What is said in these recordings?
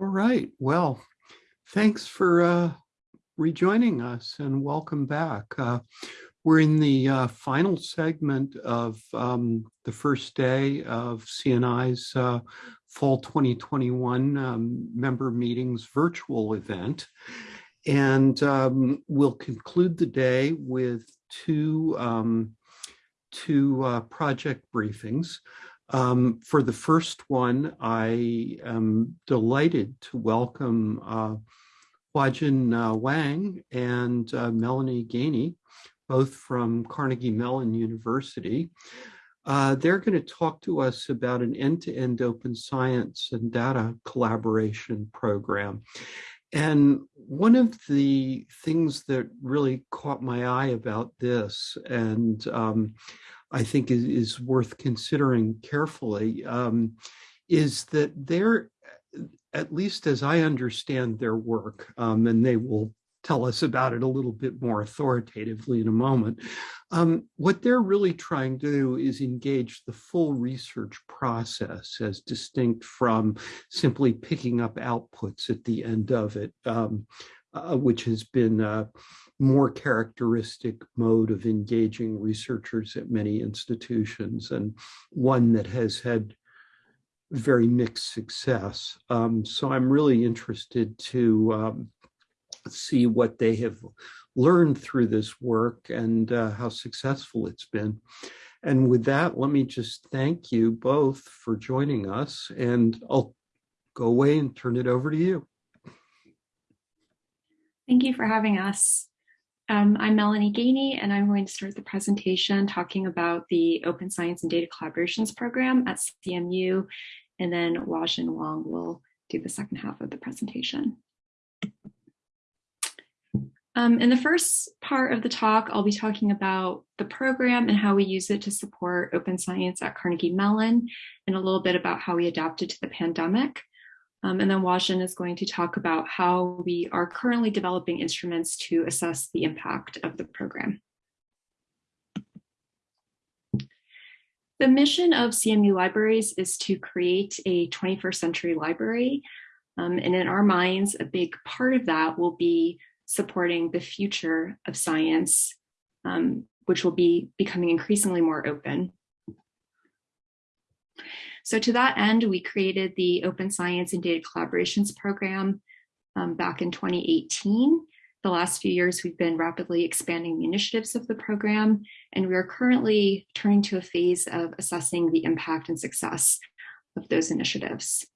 All right. Well, thanks for uh, rejoining us and welcome back. Uh, we're in the uh, final segment of um, the first day of CNI's uh, Fall 2021 um, member meetings virtual event. And um, we'll conclude the day with two, um, two uh, project briefings. Um, for the first one, I am delighted to welcome uh, Huajin uh, Wang and uh, Melanie Gainey, both from Carnegie Mellon University. Uh, they're going to talk to us about an end-to-end -end open science and data collaboration program. And one of the things that really caught my eye about this, and um, I think is, is worth considering carefully um, is that they're, at least as I understand their work, um, and they will tell us about it a little bit more authoritatively in a moment. Um, what they're really trying to do is engage the full research process as distinct from simply picking up outputs at the end of it, um, uh, which has been uh, more characteristic mode of engaging researchers at many institutions and one that has had very mixed success. Um, so I'm really interested to um, see what they have learned through this work and uh, how successful it's been. And with that, let me just thank you both for joining us and I'll go away and turn it over to you. Thank you for having us. Um, I'm Melanie Gainey, and I'm going to start the presentation talking about the Open Science and Data Collaborations Program at CMU, and then Huajin Wang will do the second half of the presentation. Um, in the first part of the talk, I'll be talking about the program and how we use it to support open science at Carnegie Mellon, and a little bit about how we adapted to the pandemic. Um, and then Huajin is going to talk about how we are currently developing instruments to assess the impact of the program. The mission of CMU Libraries is to create a 21st century library. Um, and in our minds, a big part of that will be supporting the future of science, um, which will be becoming increasingly more open. So to that end, we created the Open Science and Data Collaborations Program um, back in 2018. The last few years, we've been rapidly expanding the initiatives of the program, and we are currently turning to a phase of assessing the impact and success of those initiatives.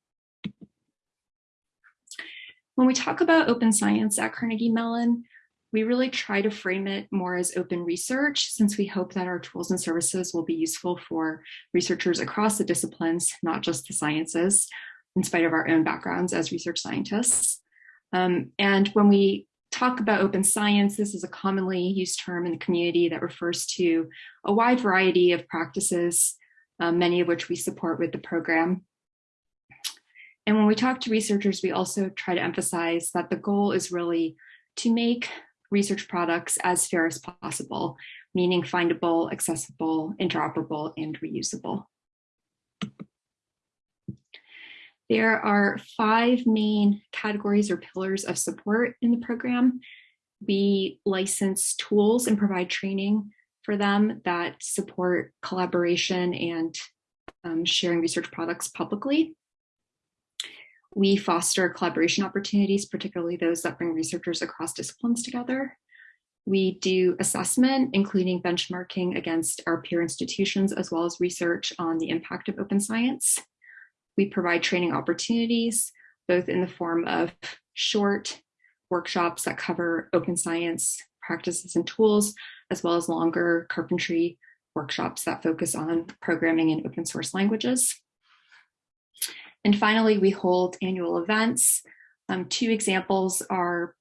When we talk about open science at Carnegie Mellon, we really try to frame it more as open research since we hope that our tools and services will be useful for researchers across the disciplines, not just the sciences, in spite of our own backgrounds as research scientists. Um, and when we talk about open science, this is a commonly used term in the community that refers to a wide variety of practices, um, many of which we support with the program. And when we talk to researchers, we also try to emphasize that the goal is really to make research products as fair as possible, meaning findable, accessible, interoperable, and reusable. There are five main categories or pillars of support in the program. We license tools and provide training for them that support collaboration and um, sharing research products publicly. We foster collaboration opportunities, particularly those that bring researchers across disciplines together. We do assessment, including benchmarking against our peer institutions, as well as research on the impact of open science. We provide training opportunities, both in the form of short workshops that cover open science practices and tools, as well as longer carpentry workshops that focus on programming in open source languages. And finally, we hold annual events. Um, two examples are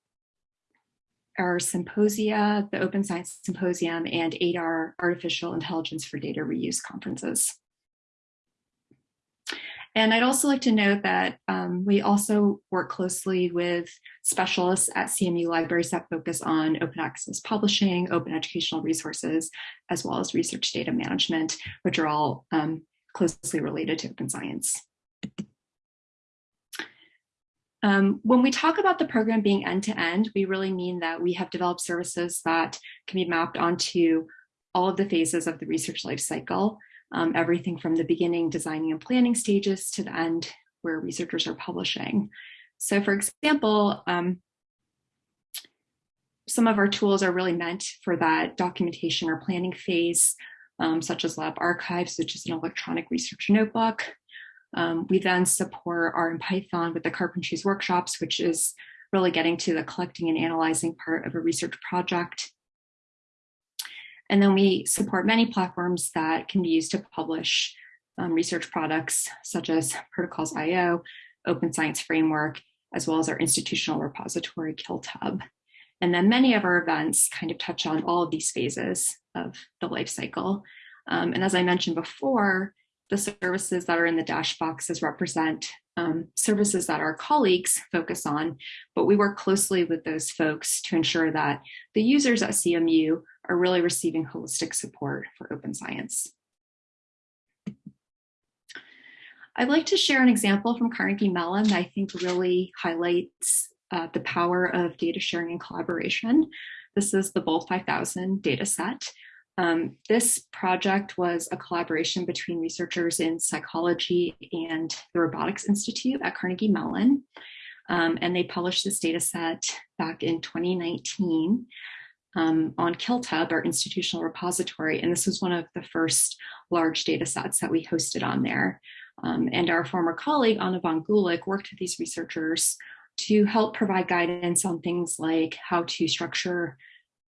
our symposia, the Open Science Symposium and ADAR Artificial Intelligence for Data Reuse conferences. And I'd also like to note that um, we also work closely with specialists at CMU libraries that focus on open access publishing, open educational resources, as well as research data management, which are all um, closely related to open science. Um, when we talk about the program being end-to-end, -end, we really mean that we have developed services that can be mapped onto all of the phases of the research life cycle, um, everything from the beginning designing and planning stages to the end where researchers are publishing. So for example, um, some of our tools are really meant for that documentation or planning phase, um, such as Lab Archives, which is an electronic research notebook. Um, we then support R in Python with the Carpentries workshops, which is really getting to the collecting and analyzing part of a research project. And then we support many platforms that can be used to publish um, research products, such as Protocols.io, Open Science Framework, as well as our institutional repository, KiltHub. And then many of our events kind of touch on all of these phases of the life cycle. Um, and as I mentioned before, the services that are in the dash boxes represent um, services that our colleagues focus on, but we work closely with those folks to ensure that the users at CMU are really receiving holistic support for open science. I'd like to share an example from Carnegie Mellon that I think really highlights uh, the power of data sharing and collaboration. This is the BOLD5000 data set. Um, this project was a collaboration between researchers in psychology and the Robotics Institute at Carnegie Mellon. Um, and they published this data set back in 2019 um, on KiltHub, our institutional repository. And this was one of the first large data sets that we hosted on there. Um, and our former colleague, Ana Van Gulick, worked with these researchers to help provide guidance on things like how to structure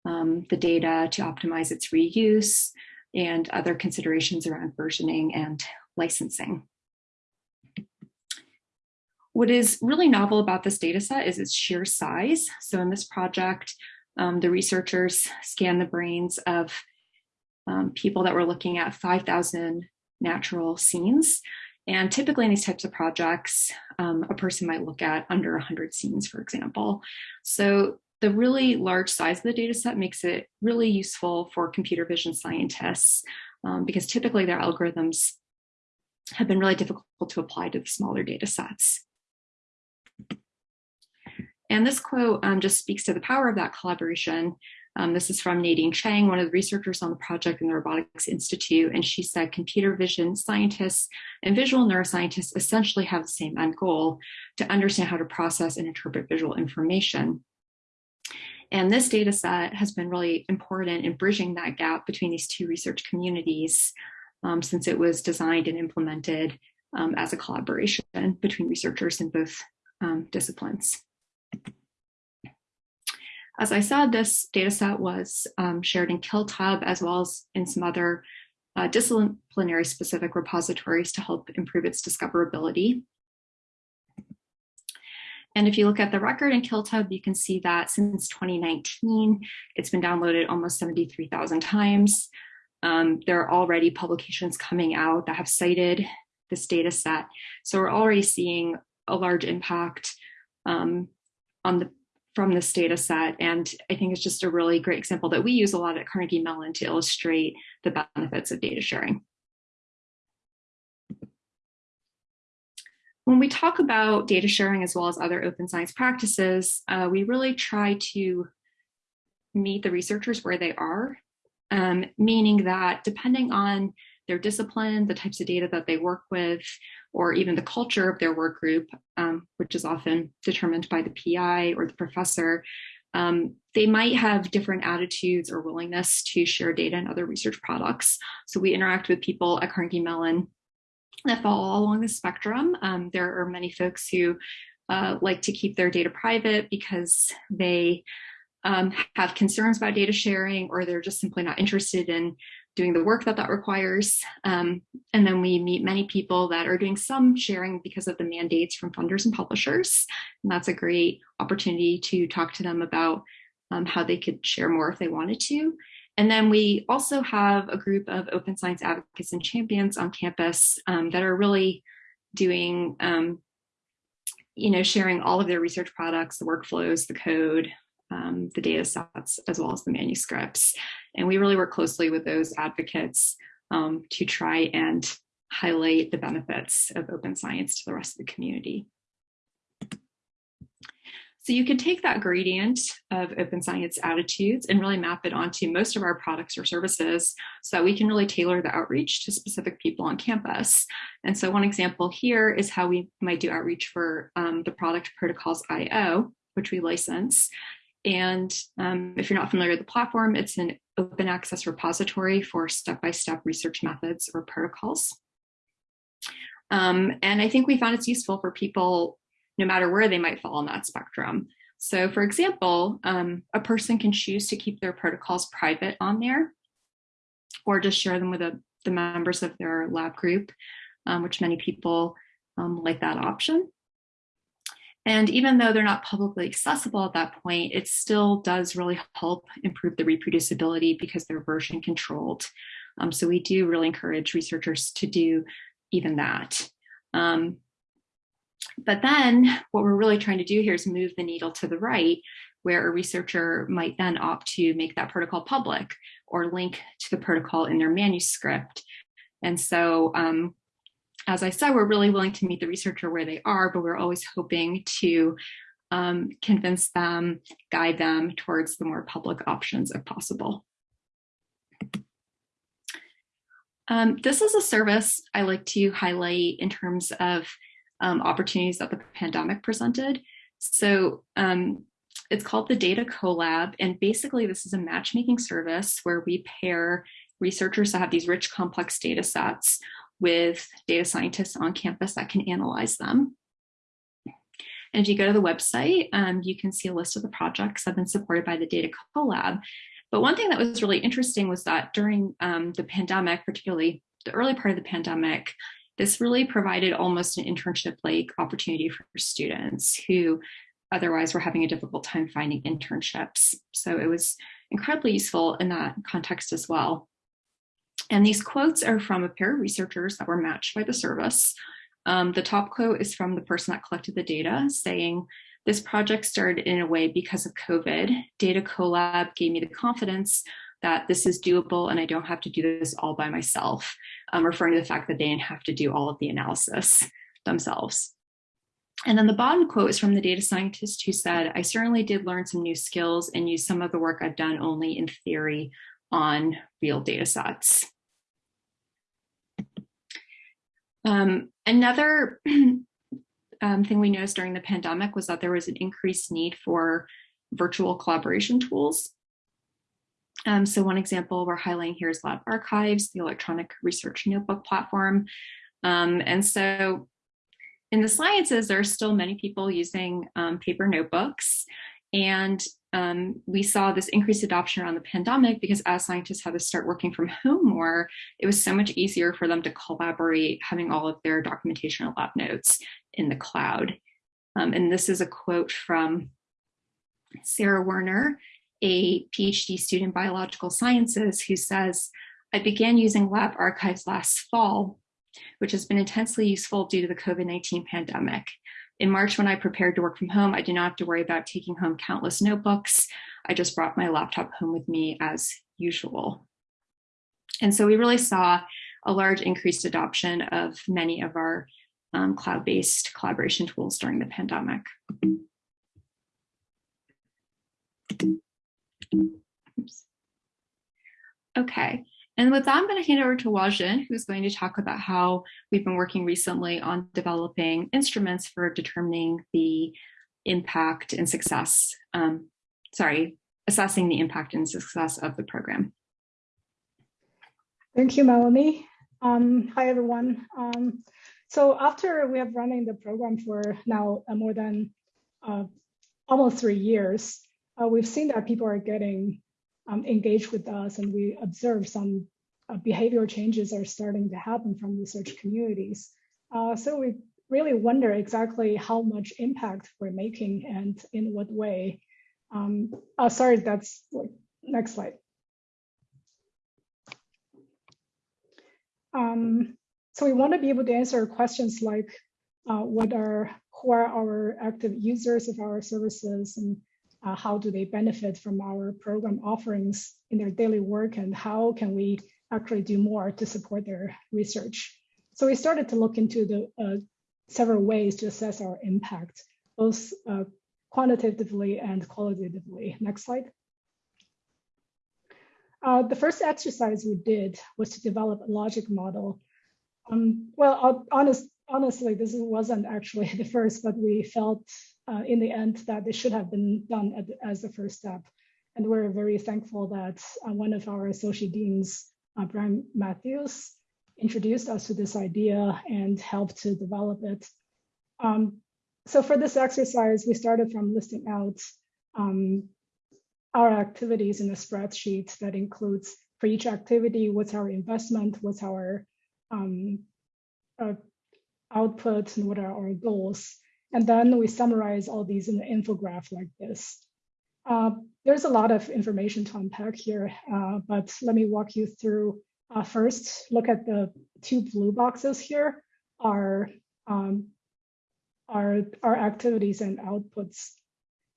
um, the data to optimize its reuse and other considerations around versioning and licensing. What is really novel about this data set is its sheer size. So in this project, um, the researchers scanned the brains of um, people that were looking at 5,000 natural scenes. And typically in these types of projects, um, a person might look at under 100 scenes, for example. So the really large size of the data set makes it really useful for computer vision scientists um, because typically their algorithms have been really difficult to apply to the smaller data sets. And this quote um, just speaks to the power of that collaboration. Um, this is from Nadine Chang, one of the researchers on the project in the Robotics Institute, and she said computer vision scientists and visual neuroscientists essentially have the same end goal to understand how to process and interpret visual information. And this data set has been really important in bridging that gap between these two research communities um, since it was designed and implemented um, as a collaboration between researchers in both um, disciplines. As I said, this data set was um, shared in KiltHub as well as in some other uh, disciplinary specific repositories to help improve its discoverability. And if you look at the record in KiltHub, you can see that since 2019, it's been downloaded almost 73,000 times. Um, there are already publications coming out that have cited this data set. So we're already seeing a large impact um, on the from this data set. And I think it's just a really great example that we use a lot at Carnegie Mellon to illustrate the benefits of data sharing. When we talk about data sharing as well as other open science practices, uh, we really try to meet the researchers where they are, um, meaning that depending on their discipline, the types of data that they work with, or even the culture of their work group, um, which is often determined by the PI or the professor, um, they might have different attitudes or willingness to share data and other research products. So we interact with people at Carnegie Mellon that fall all along the spectrum. Um, there are many folks who uh, like to keep their data private because they um, have concerns about data sharing or they're just simply not interested in doing the work that that requires. Um, and then we meet many people that are doing some sharing because of the mandates from funders and publishers. And that's a great opportunity to talk to them about um, how they could share more if they wanted to. And then we also have a group of open science advocates and champions on campus um, that are really doing, um, you know, sharing all of their research products, the workflows, the code, um, the data sets, as well as the manuscripts. And we really work closely with those advocates um, to try and highlight the benefits of open science to the rest of the community. So you can take that gradient of open science attitudes and really map it onto most of our products or services so that we can really tailor the outreach to specific people on campus. And so one example here is how we might do outreach for um, the product protocols IO, which we license. And um, if you're not familiar with the platform, it's an open access repository for step-by-step -step research methods or protocols. Um, and I think we found it's useful for people no matter where they might fall on that spectrum. So for example, um, a person can choose to keep their protocols private on there or just share them with a, the members of their lab group, um, which many people um, like that option. And even though they're not publicly accessible at that point, it still does really help improve the reproducibility because they're version controlled. Um, so we do really encourage researchers to do even that. Um, but then what we're really trying to do here is move the needle to the right, where a researcher might then opt to make that protocol public or link to the protocol in their manuscript. And so, um, as I said, we're really willing to meet the researcher where they are, but we're always hoping to um, convince them, guide them towards the more public options if possible. Um, this is a service I like to highlight in terms of um, opportunities that the pandemic presented. So um, it's called the Data Collab. And basically this is a matchmaking service where we pair researchers that have these rich, complex data sets with data scientists on campus that can analyze them. And if you go to the website, um, you can see a list of the projects that have been supported by the Data Collab. But one thing that was really interesting was that during um, the pandemic, particularly the early part of the pandemic, this really provided almost an internship-like opportunity for students who otherwise were having a difficult time finding internships. So it was incredibly useful in that context as well. And these quotes are from a pair of researchers that were matched by the service. Um, the top quote is from the person that collected the data saying, this project started in a way because of COVID. Data Collab gave me the confidence that this is doable and I don't have to do this all by myself, um, referring to the fact that they didn't have to do all of the analysis themselves. And then the bottom quote is from the data scientist who said, I certainly did learn some new skills and use some of the work I've done only in theory on real data sets. Um, another um, thing we noticed during the pandemic was that there was an increased need for virtual collaboration tools. Um, so one example we're highlighting here is Lab Archives, the electronic research notebook platform. Um, and so in the sciences, there are still many people using um, paper notebooks. And um, we saw this increased adoption around the pandemic because as scientists had to start working from home more, it was so much easier for them to collaborate, having all of their documentation and lab notes in the cloud. Um, and this is a quote from Sarah Werner, a PhD student in biological sciences who says, I began using lab archives last fall, which has been intensely useful due to the COVID-19 pandemic. In March, when I prepared to work from home, I did not have to worry about taking home countless notebooks. I just brought my laptop home with me as usual. And so we really saw a large increased adoption of many of our um, cloud-based collaboration tools during the pandemic. Okay, and with that, I'm going to hand over to Huajin, who's going to talk about how we've been working recently on developing instruments for determining the impact and success, um, sorry, assessing the impact and success of the program. Thank you, Melanie. Um, hi, everyone. Um, so after we have running the program for now uh, more than uh, almost three years, uh, we've seen that people are getting um, engage with us and we observe some uh, behavioral changes are starting to happen from research communities. Uh, so we really wonder exactly how much impact we're making and in what way. Um, oh, sorry, that's next slide. Um, so we want to be able to answer questions like uh, what are who are our active users of our services and uh, how do they benefit from our program offerings in their daily work and how can we actually do more to support their research. So we started to look into the uh, several ways to assess our impact, both uh, quantitatively and qualitatively. Next slide. Uh, the first exercise we did was to develop a logic model. Um, well, honest, honestly, this wasn't actually the first, but we felt uh, in the end that it should have been done at, as the first step. And we're very thankful that uh, one of our associate deans, uh, Brian Mathews, introduced us to this idea and helped to develop it. Um, so for this exercise, we started from listing out um, our activities in a spreadsheet that includes for each activity, what's our investment, what's our um, uh, output, and what are our goals. And then we summarize all these in an infographic like this. Uh, there's a lot of information to unpack here, uh, but let me walk you through. Uh, first, look at the two blue boxes here are um, our, our activities and outputs.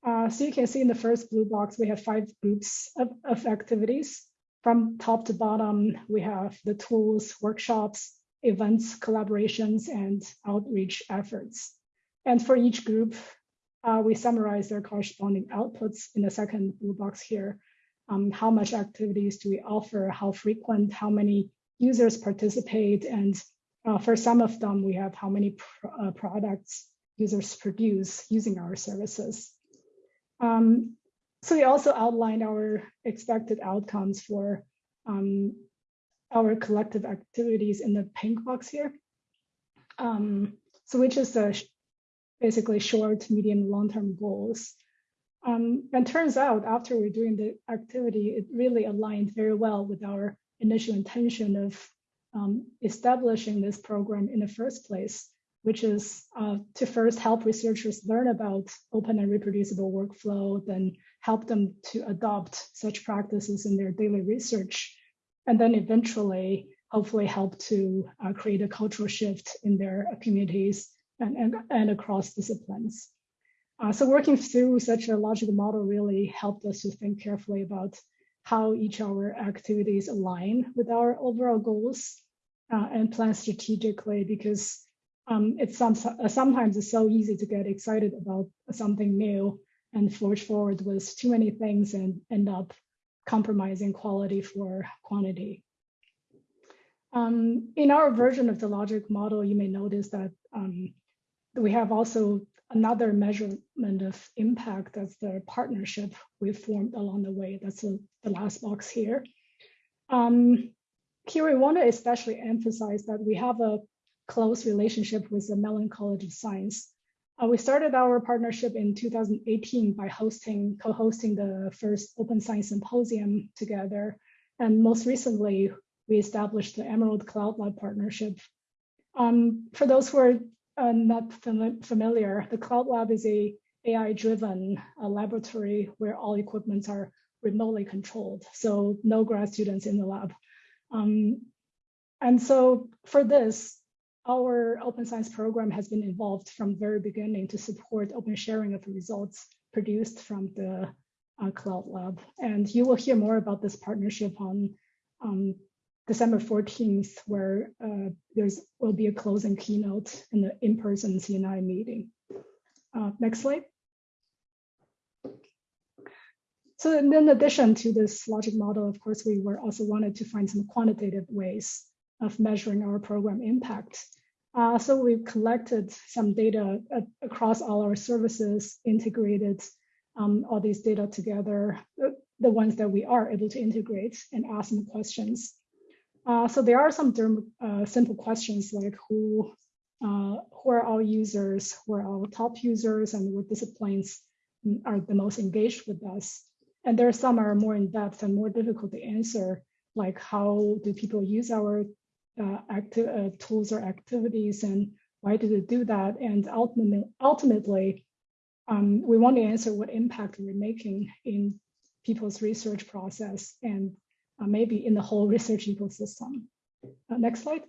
Uh, so you can see in the first blue box, we have five groups of, of activities. From top to bottom, we have the tools, workshops, events, collaborations, and outreach efforts. And for each group, uh, we summarize their corresponding outputs in the second blue box here. Um, how much activities do we offer? How frequent? How many users participate? And uh, for some of them, we have how many pr uh, products users produce using our services. Um, so we also outlined our expected outcomes for um, our collective activities in the pink box here. Um, so which is the basically short, medium, long-term goals. Um, and turns out after we're doing the activity, it really aligned very well with our initial intention of um, establishing this program in the first place which is uh, to first help researchers learn about open and reproducible workflow, then help them to adopt such practices in their daily research, and then eventually, hopefully help to uh, create a cultural shift in their communities and, and, and across disciplines. Uh, so working through such a logical model really helped us to think carefully about how each of our activities align with our overall goals uh, and plan strategically because um, it's some, sometimes it's so easy to get excited about something new and forge forward with too many things and end up compromising quality for quantity. Um, in our version of the logic model, you may notice that um, we have also another measurement of impact as the partnership we've formed along the way. That's a, the last box here. Um, here we want to especially emphasize that we have a close relationship with the Mellon College of Science. Uh, we started our partnership in 2018 by hosting, co-hosting the first Open Science Symposium together. And most recently, we established the Emerald Cloud Lab partnership. Um, for those who are uh, not fam familiar, the Cloud Lab is a AI-driven uh, laboratory where all equipments are remotely controlled, so no grad students in the lab. Um, and so for this, our open science program has been involved from very beginning to support open sharing of results produced from the uh, Cloud Lab. And you will hear more about this partnership on um, December 14th, where uh, there's will be a closing keynote in the in-person CNI meeting. Uh, next slide. So in addition to this logic model, of course, we were also wanted to find some quantitative ways of measuring our program impact. Uh, so we've collected some data uh, across all our services, integrated um, all these data together, uh, the, ones that we are able to integrate and ask some questions. Uh, so there are some uh, simple questions like who, uh, who are our users, who are our top users, and what disciplines are the most engaged with us. And there are some are more in depth and more difficult to answer, like how do people use our uh, active uh, tools or activities and why do they do that? And ultimately, ultimately um, we want to answer what impact we're making in people's research process and uh, maybe in the whole research ecosystem. Uh, next slide.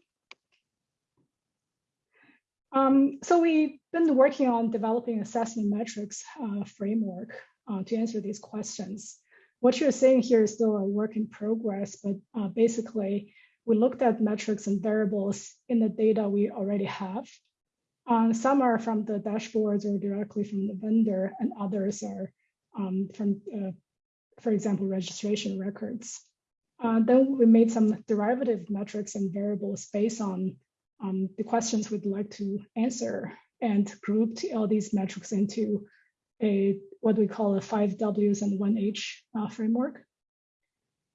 Um, so we've been working on developing assessment metrics uh, framework uh, to answer these questions. What you're seeing here is still a work in progress, but uh, basically we looked at metrics and variables in the data we already have. Uh, some are from the dashboards or directly from the vendor, and others are um, from, uh, for example, registration records. Uh, then we made some derivative metrics and variables based on um, the questions we'd like to answer and grouped all these metrics into a what we call a five Ws and one H uh, framework.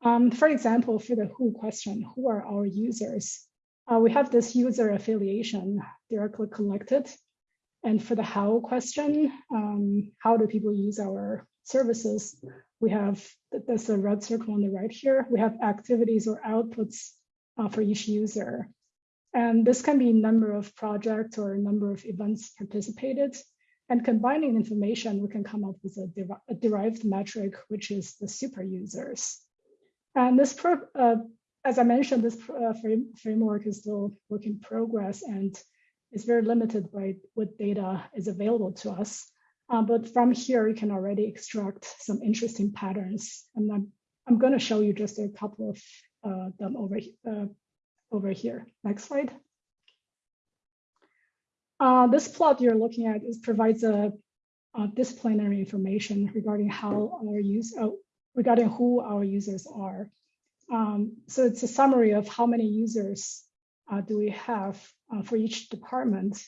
Um, for example, for the who question, who are our users? Uh, we have this user affiliation directly collected. And for the how question, um, how do people use our services? We have, that's a red circle on the right here. We have activities or outputs uh, for each user. And this can be number of projects or number of events participated. And combining information, we can come up with a, a derived metric, which is the super users. And this, uh, as I mentioned, this uh, frame framework is still work in progress and is very limited by what data is available to us. Uh, but from here, you can already extract some interesting patterns. And I'm, I'm going to show you just a couple of uh, them over, uh, over here. Next slide. Uh, this plot you're looking at is provides a, a disciplinary information regarding how our use, uh, regarding who our users are. Um, so it's a summary of how many users uh, do we have for each department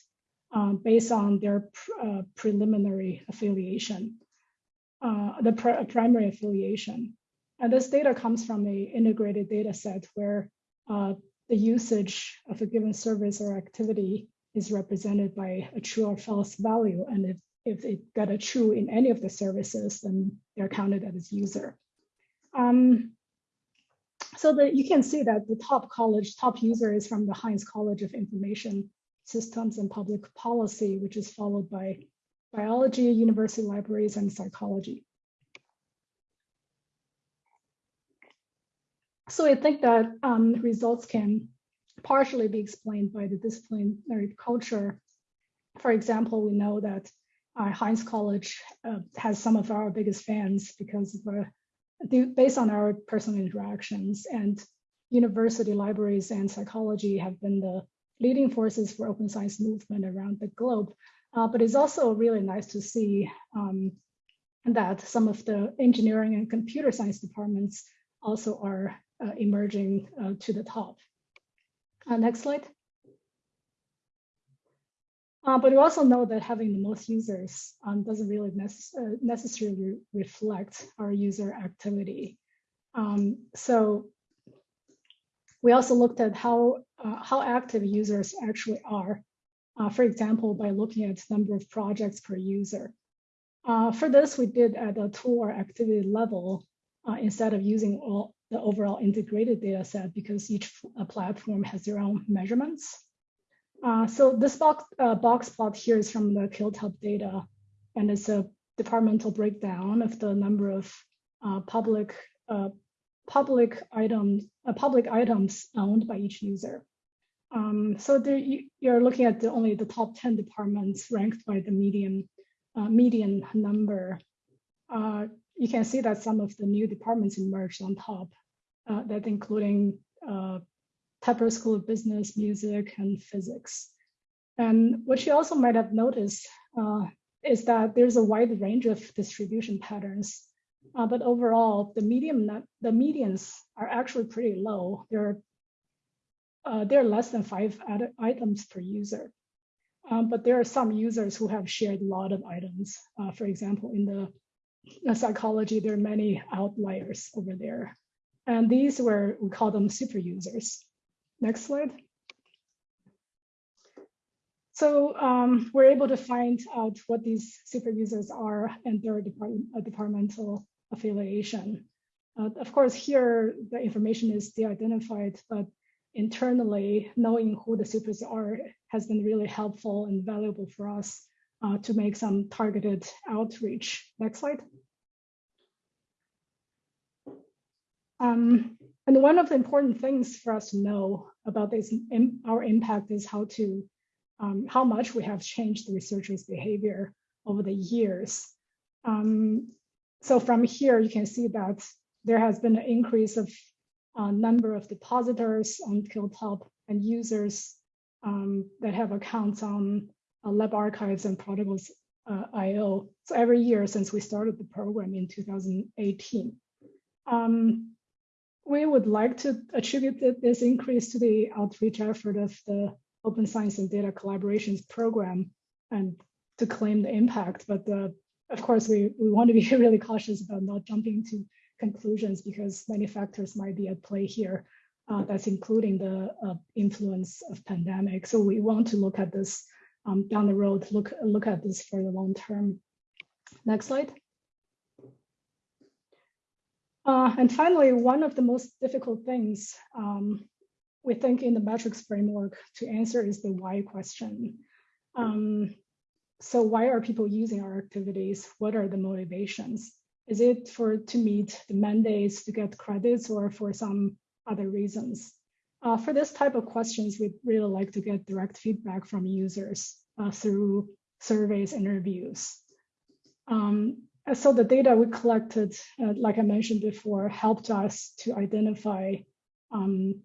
um, based on their pr uh, preliminary affiliation, uh, the pr primary affiliation. And this data comes from a integrated data set where uh, the usage of a given service or activity is represented by a true or false value. And if, if it got a true in any of the services, then they're counted as user. Um, so that you can see that the top college, top user is from the Heinz College of Information Systems and Public Policy, which is followed by biology, university libraries, and psychology. So I think that um, results can partially be explained by the disciplinary culture. For example, we know that uh, Heinz College uh, has some of our biggest fans because of uh, based on our personal interactions and university libraries and psychology have been the leading forces for open science movement around the globe. Uh, but it's also really nice to see um, that some of the engineering and computer science departments also are uh, emerging uh, to the top. Uh, next slide. Uh, but we also know that having the most users um, doesn't really necess uh, necessarily reflect our user activity. Um, so we also looked at how, uh, how active users actually are. Uh, for example, by looking at number of projects per user. Uh, for this, we did at a tool or activity level uh, instead of using all the overall integrated data set because each platform has their own measurements. Uh, so this box, uh, box plot here is from the KiltHub data, and it's a departmental breakdown of the number of uh, public uh, public items uh, public items owned by each user. Um, so there, you, are looking at the, only the top 10 departments ranked by the median uh, median number. you can see that some of the new departments emerged on top, that including Tepper School of Business, Music, and Physics. And what you also might have noticed uh, is that there's a wide range of distribution patterns. Uh, but overall, the medium, the medians are actually pretty low. They're uh, they're less than five items per user. Um, but there are some users who have shared a lot of items. Uh, for example, in the, the psychology, there are many outliers over there. And these were, we call them super users. Next slide. So um, we're able to find out what these super users are and their uh, departmental affiliation. Uh, of course, here the information is de-identified, but internally knowing who the supers are has been really helpful and valuable for us uh, to make some targeted outreach. Next slide. Um, and one of the important things for us to know about this, our impact is how to, um, how much we have changed the researchers' behavior over the years. Um, so from here, you can see that there has been an increase of uh, number of depositors on KiltHub and users um, that have accounts on uh, lab archives and protocols uh, IO. So every year since we started the program in 2018. Um, we would like to attribute this increase to the outreach effort of the Open Science and Data Collaborations Program and to claim the impact. But uh, of course, we, we want to be really cautious about not jumping to conclusions because many factors might be at play here. Uh, that's including the uh, influence of pandemic. So we want to look at this um, down the road, look, look at this for the long term. Next slide. Uh, and finally, one of the most difficult things um, we think in the metrics framework to answer is the why question. Um, so why are people using our activities? What are the motivations? Is it for to meet the mandates to get credits or for some other reasons? Uh, for this type of questions, we'd really like to get direct feedback from users uh, through surveys, interviews. Um, so the data we collected, uh, like I mentioned before, helped us to identify um,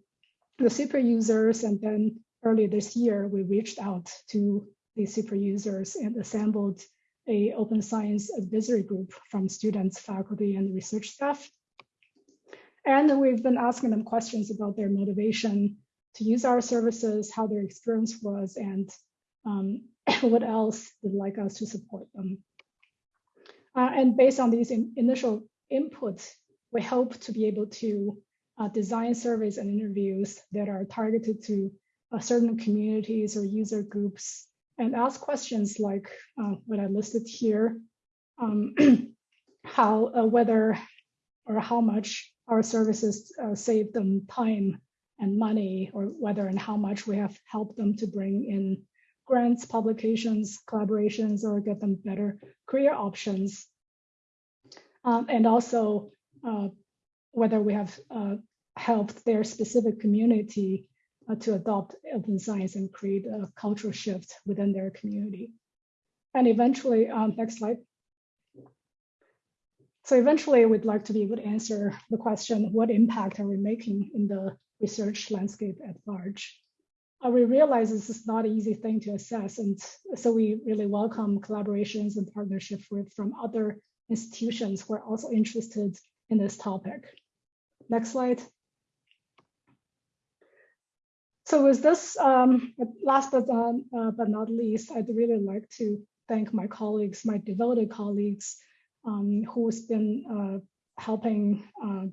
the super users. And then earlier this year, we reached out to the super users and assembled a open science advisory group from students, faculty, and research staff. And we've been asking them questions about their motivation to use our services, how their experience was, and um, what else they'd like us to support them. Uh, and based on these in initial inputs, we hope to be able to uh, design surveys and interviews that are targeted to uh, certain communities or user groups and ask questions like uh, what I listed here, um, how, uh, whether or how much our services uh, save them time and money, or whether and how much we have helped them to bring in grants, publications, collaborations, or get them better career options. Um, and also uh, whether we have uh, helped their specific community to adopt open science and create a cultural shift within their community. And eventually, um, next slide. So eventually we'd like to be able to answer the question, what impact are we making in the research landscape at large? Uh, we realize this is not an easy thing to assess. And so we really welcome collaborations and partnership with, from other institutions who are also interested in this topic. Next slide. So with this, um, last but, um, uh, but not least, I'd really like to thank my colleagues, my devoted colleagues, um, who's been uh, helping uh,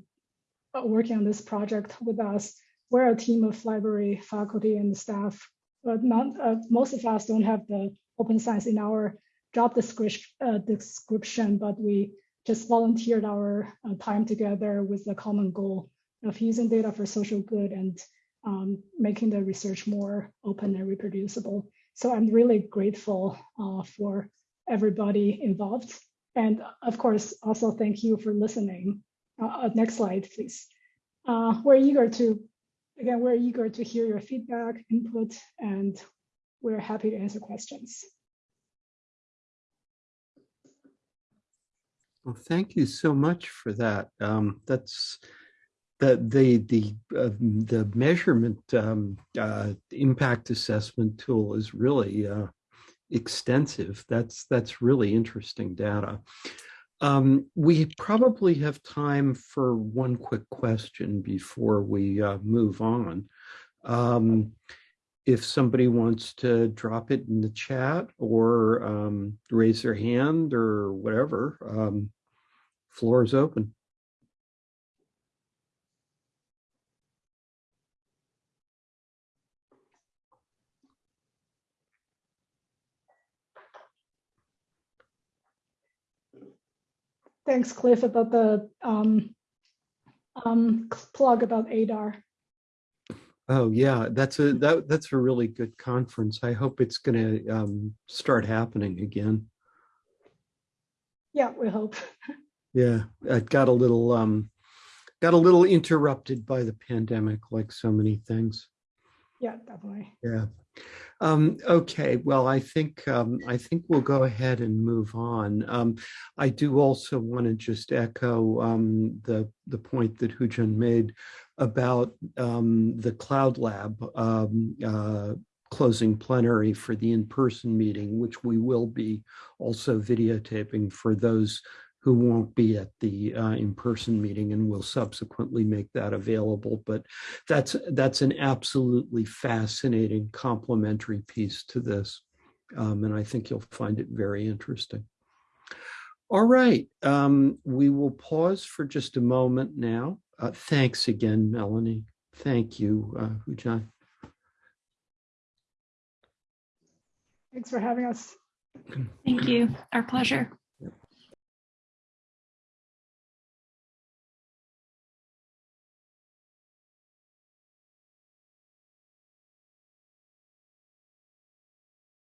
working on this project with us. We're a team of library faculty and staff, but not, uh, most of us don't have the open science in our job description, uh, description but we just volunteered our uh, time together with the common goal of using data for social good and um, making the research more open and reproducible. So I'm really grateful uh, for everybody involved. And of course, also thank you for listening. Uh, uh, next slide, please. Uh, we're eager to, again, we're eager to hear your feedback, input, and we're happy to answer questions. Well, thank you so much for that. Um, that's the the the uh, the measurement um, uh, impact assessment tool is really uh, extensive. That's that's really interesting data. Um, we probably have time for one quick question before we uh, move on. Um, if somebody wants to drop it in the chat or um, raise their hand or whatever, um, floor is open. Thanks, Cliff, about the um, um, plug about ADAR. Oh yeah, that's a that that's a really good conference. I hope it's going to um, start happening again. Yeah, we hope. yeah, it got a little um, got a little interrupted by the pandemic, like so many things. Yeah, definitely. Yeah. Um, okay, well, I think um, I think we'll go ahead and move on. Um, I do also want to just echo um, the the point that Huajin made about um, the Cloud Lab um, uh, closing plenary for the in-person meeting, which we will be also videotaping for those who won't be at the uh, in-person meeting and will subsequently make that available. But that's that's an absolutely fascinating complementary piece to this. Um, and I think you'll find it very interesting. All right, um, we will pause for just a moment now. Uh, thanks again, Melanie. Thank you, uh, Huajin. Thanks for having us. Thank you. Our pleasure.